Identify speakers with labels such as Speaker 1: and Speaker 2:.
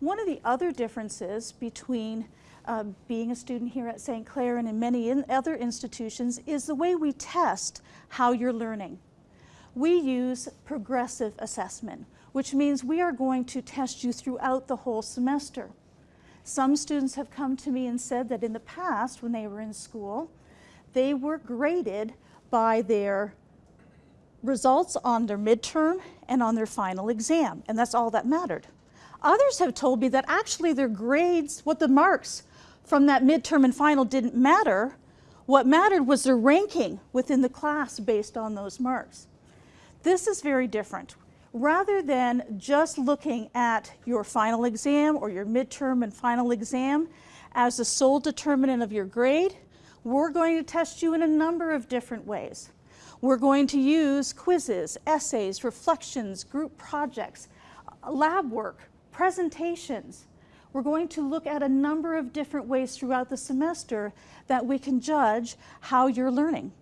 Speaker 1: One of the other differences between uh, being a student here at St. Clair and in many in other institutions is the way we test how you're learning. We use progressive assessment, which means we are going to test you throughout the whole semester. Some students have come to me and said that in the past, when they were in school, they were graded by their results on their midterm and on their final exam, and that's all that mattered. Others have told me that actually their grades, what the marks from that midterm and final didn't matter. What mattered was their ranking within the class based on those marks. This is very different. Rather than just looking at your final exam or your midterm and final exam as the sole determinant of your grade, we're going to test you in a number of different ways. We're going to use quizzes, essays, reflections, group projects, lab work, presentations. We're going to look at a number of different ways throughout the semester that we can judge how you're learning.